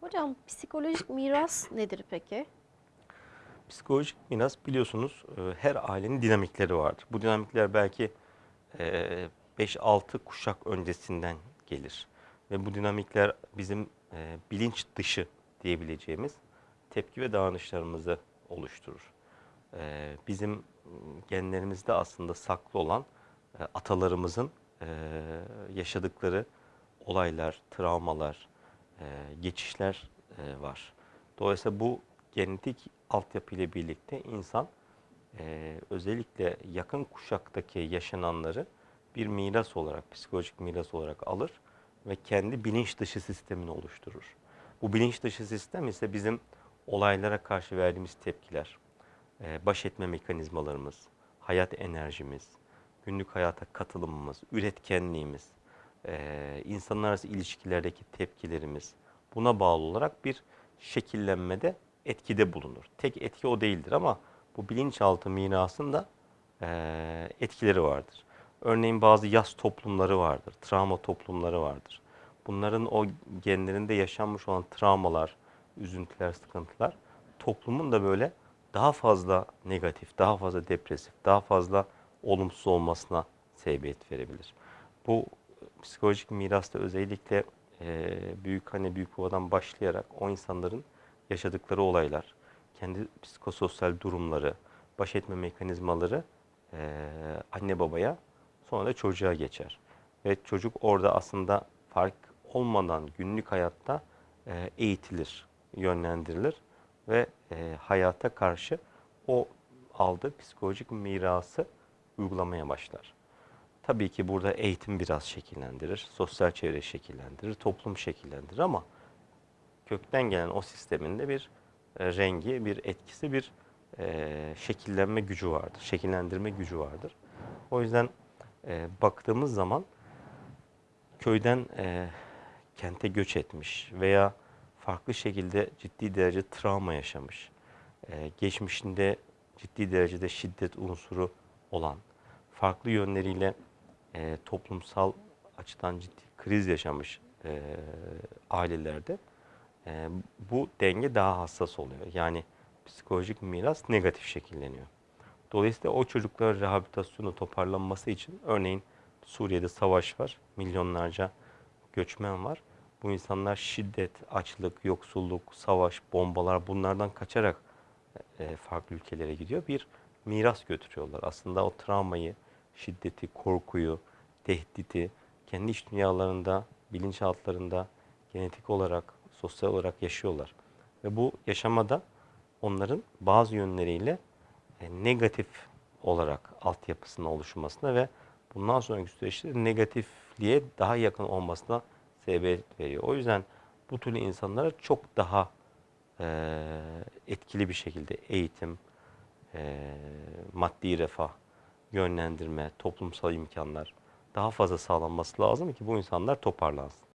Hocam psikolojik miras nedir peki? Psikolojik miras biliyorsunuz e, her ailenin dinamikleri vardır. Bu dinamikler belki e, 5-6 kuşak öncesinden gelir. Ve bu dinamikler bizim e, bilinç dışı diyebileceğimiz tepki ve davranışlarımızı oluşturur. E, Bizim genlerimizde aslında saklı olan e, atalarımızın e, yaşadıkları olaylar, travmalar, e, geçişler e, var. Dolayısıyla bu genetik altyapı ile birlikte insan e, özellikle yakın kuşaktaki yaşananları bir miras olarak, psikolojik miras olarak alır ve kendi bilinç dışı sistemini oluşturur. Bu bilinç dışı sistem ise bizim olaylara karşı verdiğimiz tepkiler, baş etme mekanizmalarımız, hayat enerjimiz, günlük hayata katılımımız, üretkenliğimiz, e, insanlar arası ilişkilerdeki tepkilerimiz buna bağlı olarak bir şekillenmede etkide bulunur. Tek etki o değildir ama bu bilinçaltı mirasında e, etkileri vardır. Örneğin bazı yas toplumları vardır, travma toplumları vardır. Bunların o genlerinde yaşanmış olan travmalar, üzüntüler, sıkıntılar toplumun da böyle daha fazla negatif, daha fazla depresif, daha fazla olumsuz olmasına sebebiyet verebilir. Bu psikolojik mirasta özellikle e, büyük anne büyük babadan başlayarak o insanların yaşadıkları olaylar, kendi psikososyal durumları, baş etme mekanizmaları e, anne babaya sonra da çocuğa geçer. Ve çocuk orada aslında fark olmadan günlük hayatta e, eğitilir, yönlendirilir ve e, hayata karşı o aldığı psikolojik mirası uygulamaya başlar. Tabii ki burada eğitim biraz şekillendirir, sosyal çevre şekillendirir, toplum şekillendirir ama kökten gelen o sistemin de bir e, rengi, bir etkisi, bir e, şekillenme gücü vardır, şekillendirme gücü vardır. O yüzden e, baktığımız zaman köyden kente göç etmiş veya farklı şekilde ciddi derece travma yaşamış, geçmişinde ciddi derecede şiddet unsuru olan, farklı yönleriyle e, toplumsal açıdan ciddi kriz yaşamış e, ailelerde e, bu denge daha hassas oluyor. Yani psikolojik miras negatif şekilleniyor. Dolayısıyla o çocukların rehabilitasyonu toparlanması için örneğin Suriye'de savaş var, milyonlarca göçmen var. Bu insanlar şiddet, açlık, yoksulluk, savaş, bombalar bunlardan kaçarak e, farklı ülkelere gidiyor. Bir miras götürüyorlar. Aslında o travmayı, şiddeti, korkuyu, tehdidi kendi iç dünyalarında, bilinçaltlarında genetik olarak, sosyal olarak yaşıyorlar. Ve bu yaşamada onların bazı yönleriyle e, negatif olarak altyapısının oluşmasına ve bundan sonraki süreçte negatifliğe daha yakın olmasına sebebiyet veriyor. O yüzden bu türlü insanlara çok daha e, etkili bir şekilde eğitim, e, maddi refah, yönlendirme, toplumsal imkanlar daha fazla sağlanması lazım ki bu insanlar toparlansın.